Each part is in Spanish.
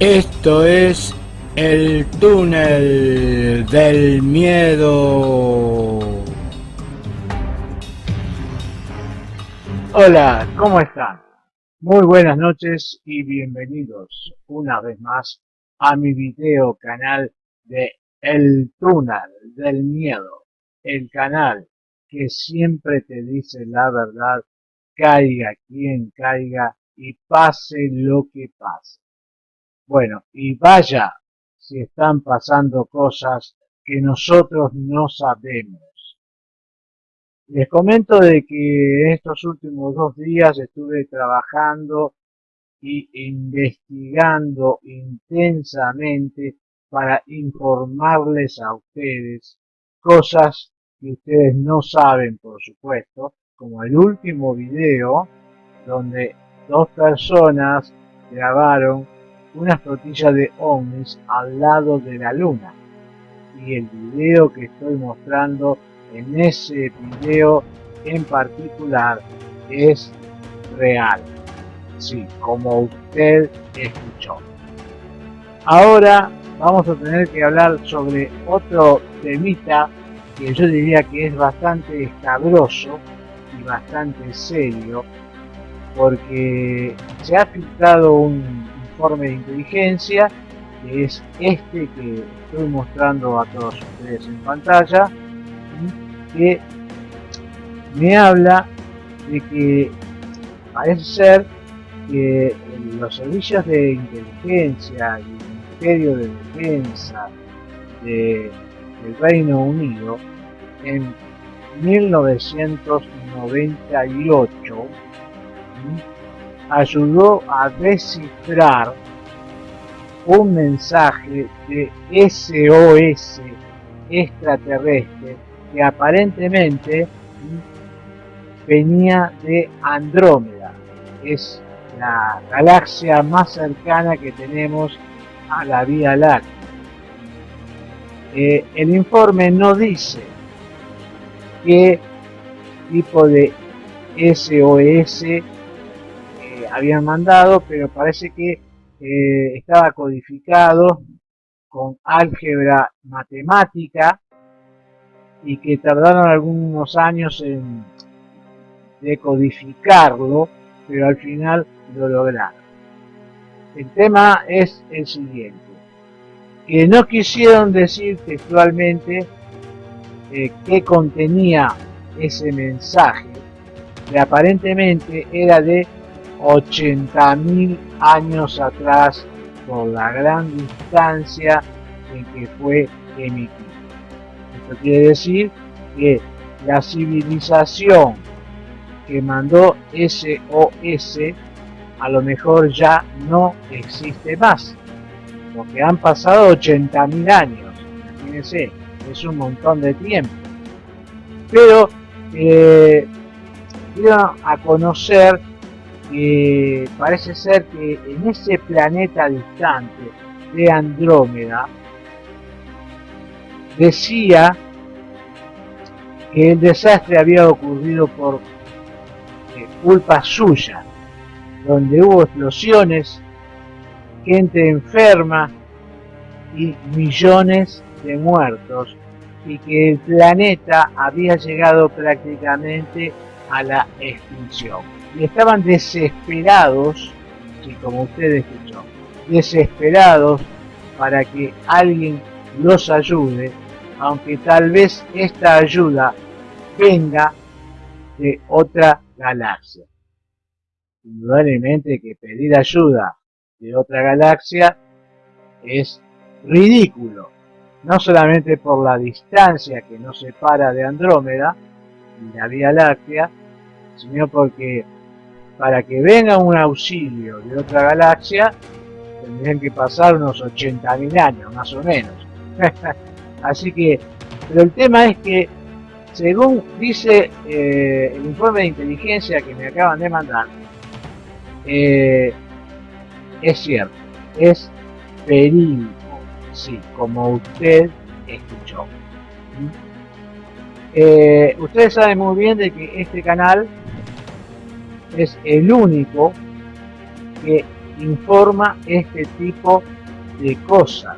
Esto es el túnel del miedo. Hola, ¿cómo están? Muy buenas noches y bienvenidos una vez más a mi video canal de El túnel del miedo. El canal que siempre te dice la verdad, caiga quien caiga y pase lo que pase. Bueno, y vaya si están pasando cosas que nosotros no sabemos. Les comento de que estos últimos dos días estuve trabajando y investigando intensamente para informarles a ustedes cosas que ustedes no saben, por supuesto, como el último video donde dos personas grabaron una flotilla de ovnis al lado de la luna. Y el video que estoy mostrando en ese video en particular es real. Sí, como usted escuchó. Ahora vamos a tener que hablar sobre otro temita que yo diría que es bastante escabroso y bastante serio porque se ha filtrado un informe de inteligencia, que es este que estoy mostrando a todos ustedes en pantalla, que me habla de que parece ser que los servicios de inteligencia y el Ministerio de Defensa del Reino Unido en 1998 ayudó a descifrar un mensaje de SOS extraterrestre que aparentemente venía de Andrómeda. Es la galaxia más cercana que tenemos a la Vía Láctea. Eh, el informe no dice qué tipo de SOS habían mandado, pero parece que eh, estaba codificado con álgebra matemática y que tardaron algunos años en decodificarlo, pero al final lo lograron. El tema es el siguiente, que no quisieron decir textualmente eh, qué contenía ese mensaje, que aparentemente era de 80.000 años atrás por la gran distancia en que fue emitido. Esto quiere decir que la civilización que mandó SOS a lo mejor ya no existe más, porque han pasado 80.000 años, imagínense, es un montón de tiempo. Pero eh, a conocer que parece ser que en ese planeta distante de Andrómeda decía que el desastre había ocurrido por eh, culpa suya, donde hubo explosiones, gente enferma y millones de muertos y que el planeta había llegado prácticamente a la extinción estaban desesperados, y como usted escuchó, desesperados para que alguien los ayude, aunque tal vez esta ayuda venga de otra galaxia. Indudablemente que pedir ayuda de otra galaxia es ridículo, no solamente por la distancia que nos separa de Andrómeda y la Vía Láctea, sino porque para que venga un auxilio de otra galaxia, tendrían que pasar unos 80.000 años, más o menos. Así que, pero el tema es que, según dice eh, el informe de inteligencia que me acaban de mandar, eh, es cierto, es verídico, sí, como usted escuchó. ¿Mm? Eh, ustedes saben muy bien de que este canal es el único que informa este tipo de cosas.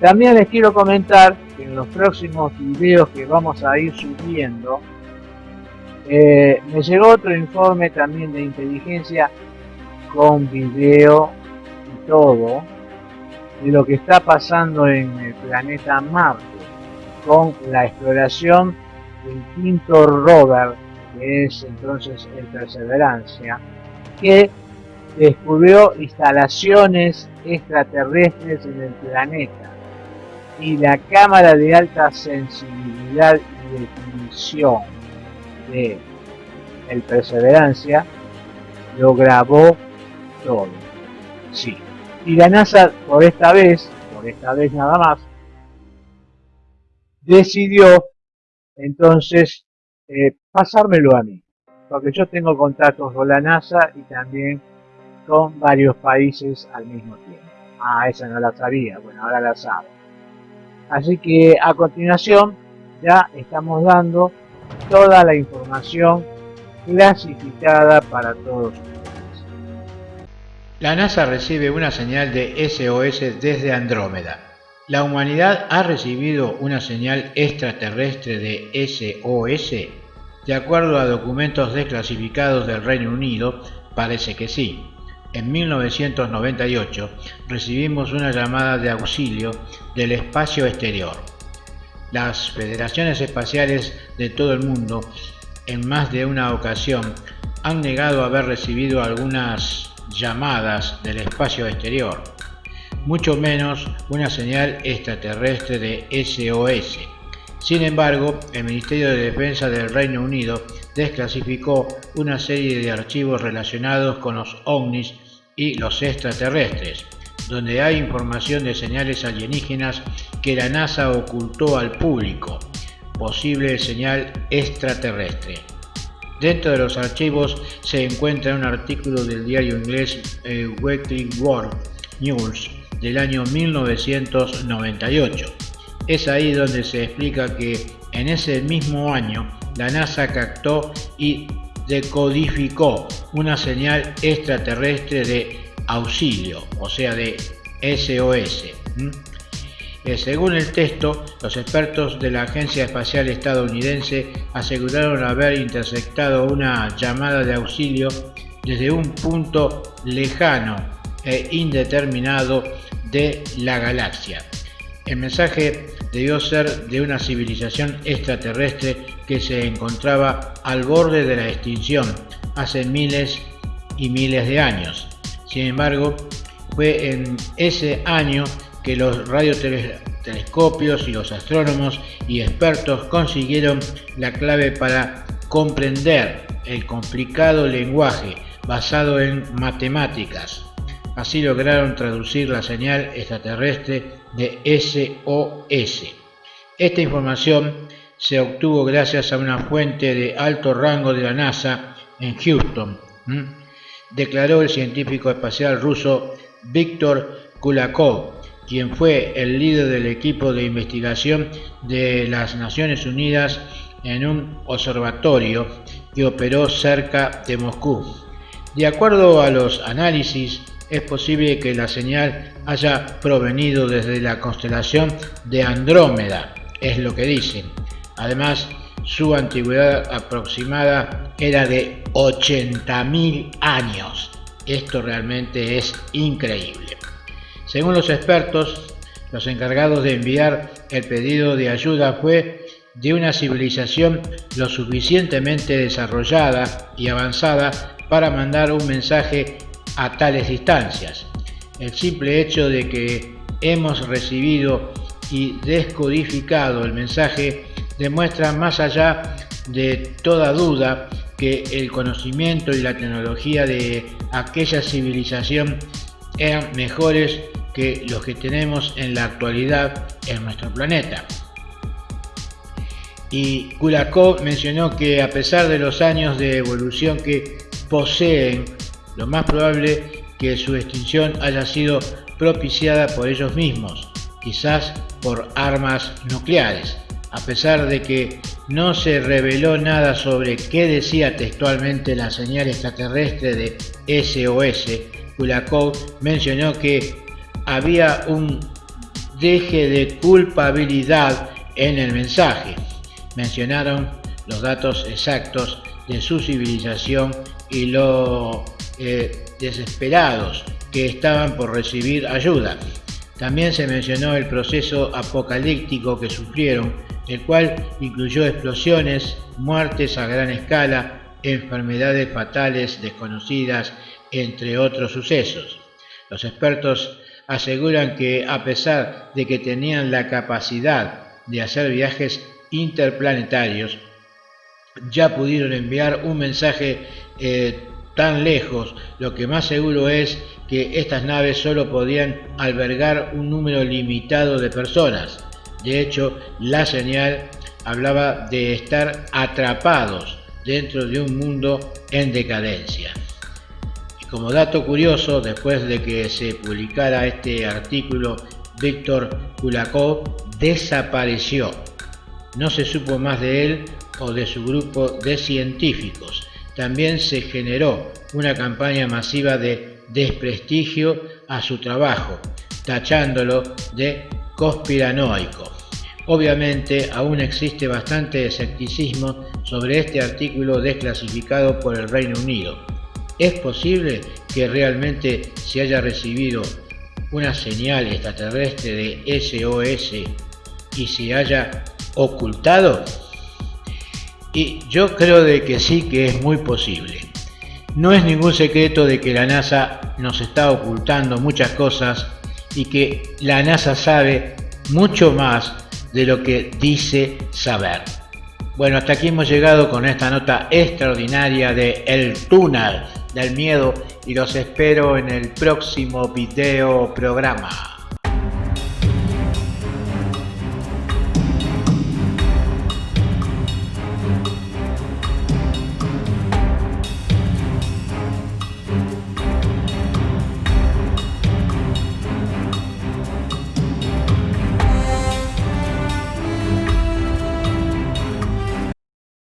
También les quiero comentar que en los próximos videos que vamos a ir subiendo, eh, me llegó otro informe también de inteligencia con video y todo de lo que está pasando en el planeta Marte con la exploración del quinto rover que es entonces el Perseverancia que descubrió instalaciones extraterrestres en el planeta y la cámara de alta sensibilidad y definición de el Perseverancia lo grabó todo. Sí. Y la NASA por esta vez, por esta vez nada más, decidió entonces eh, pasármelo a mí. Porque yo tengo contactos con la NASA y también con varios países al mismo tiempo. Ah, esa no la sabía, bueno, ahora la sabe. Así que a continuación ya estamos dando toda la información clasificada para todos ustedes. La NASA recibe una señal de SOS desde Andrómeda. ¿La humanidad ha recibido una señal extraterrestre de SOS? De acuerdo a documentos desclasificados del Reino Unido, parece que sí. En 1998 recibimos una llamada de auxilio del espacio exterior. Las federaciones espaciales de todo el mundo en más de una ocasión han negado haber recibido algunas llamadas del espacio exterior, mucho menos una señal extraterrestre de SOS. Sin embargo, el Ministerio de Defensa del Reino Unido desclasificó una serie de archivos relacionados con los ovnis y los extraterrestres, donde hay información de señales alienígenas que la NASA ocultó al público, posible señal extraterrestre. Dentro de los archivos se encuentra un artículo del diario inglés eh, Weekly World News del año 1998. Es ahí donde se explica que en ese mismo año la NASA captó y decodificó una señal extraterrestre de auxilio, o sea de SOS. Eh, según el texto, los expertos de la Agencia Espacial Estadounidense aseguraron haber interceptado una llamada de auxilio desde un punto lejano e indeterminado de la galaxia. El mensaje debió ser de una civilización extraterrestre que se encontraba al borde de la extinción hace miles y miles de años. Sin embargo, fue en ese año que los radiotelescopios y los astrónomos y expertos consiguieron la clave para comprender el complicado lenguaje basado en matemáticas. Así lograron traducir la señal extraterrestre de SOS. Esta información se obtuvo gracias a una fuente de alto rango de la NASA en Houston, declaró el científico espacial ruso Viktor Kulakov, quien fue el líder del equipo de investigación de las Naciones Unidas en un observatorio que operó cerca de Moscú. De acuerdo a los análisis, es posible que la señal haya provenido desde la constelación de Andrómeda, es lo que dicen. Además, su antigüedad aproximada era de 80.000 años. Esto realmente es increíble. Según los expertos, los encargados de enviar el pedido de ayuda fue de una civilización lo suficientemente desarrollada y avanzada para mandar un mensaje a tales distancias. El simple hecho de que hemos recibido y descodificado el mensaje demuestra más allá de toda duda que el conocimiento y la tecnología de aquella civilización eran mejores que los que tenemos en la actualidad en nuestro planeta. Y Kulakov mencionó que a pesar de los años de evolución que poseen, lo más probable que su extinción haya sido propiciada por ellos mismos, quizás por armas nucleares a pesar de que no se reveló nada sobre qué decía textualmente la señal extraterrestre de SOS, Kulakov mencionó que había un deje de culpabilidad en el mensaje. Mencionaron los datos exactos de su civilización y lo eh, desesperados que estaban por recibir ayuda. También se mencionó el proceso apocalíptico que sufrieron, el cual incluyó explosiones, muertes a gran escala, enfermedades fatales desconocidas, entre otros sucesos. Los expertos aseguran que a pesar de que tenían la capacidad de hacer viajes interplanetarios, ya pudieron enviar un mensaje eh, tan lejos, lo que más seguro es que estas naves solo podían albergar un número limitado de personas. De hecho, la señal hablaba de estar atrapados dentro de un mundo en decadencia. Y como dato curioso, después de que se publicara este artículo, Víctor Kulakov desapareció. No se supo más de él o de su grupo de científicos. También se generó una campaña masiva de desprestigio a su trabajo, tachándolo de conspiranoico. Obviamente aún existe bastante escepticismo sobre este artículo desclasificado por el Reino Unido. ¿Es posible que realmente se haya recibido una señal extraterrestre de SOS y se haya ocultado? Y yo creo de que sí que es muy posible. No es ningún secreto de que la NASA nos está ocultando muchas cosas y que la NASA sabe mucho más de lo que dice saber. Bueno, hasta aquí hemos llegado con esta nota extraordinaria de El túnel del miedo y los espero en el próximo video programa.